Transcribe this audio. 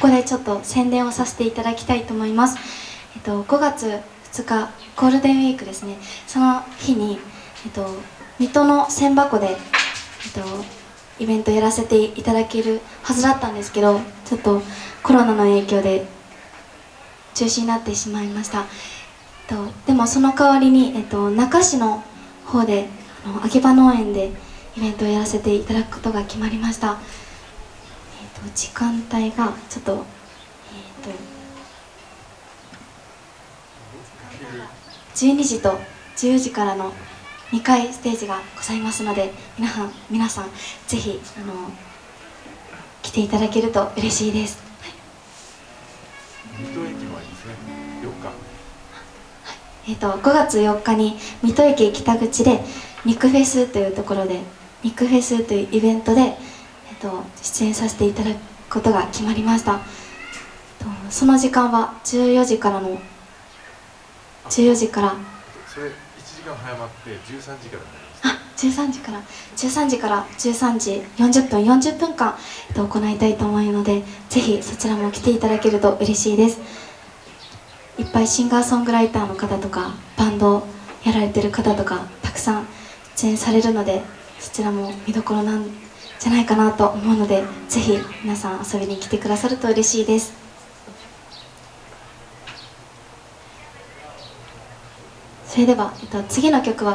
ここでちょっと宣伝をさせていただきたいと思います、えっと、5月2日ゴールデンウィークですね。その日に、えっと、水戸の千箱で、えっと、イベントやらせていただけるはずだったんですけどちょっとコロナの影響で中止になってしまいました、えっと、でもその代わりに、えっと、中市の方であの秋葉農園でイベントをやらせていただくことが決まりました、時間帯がちょっと,、えーと、12時と10時からの2回ステージがございますので皆さん皆さんぜひあの来ていただけると嬉しいです、はい、水戸駅前ですね。4日。えーと、と5月4日に水戸駅北口で肉フェスというところで肉フェスというイベントでと出演させていただくことが決まりました。とその時間は14時からの14時から。それ1時間早まって13時からあ13時から。13時から13時40分40分間、えっと、行いたいと思うのでぜひそちらも来ていただけると嬉しいです。いっぱいシンガーソングライターの方とかバンドやられてる方とかたくさん出演されるのでそちらも見どころなんじゃないかなと思うのでぜひ皆さん遊びに来てくださると嬉しいです。それでは、えっと、次の曲は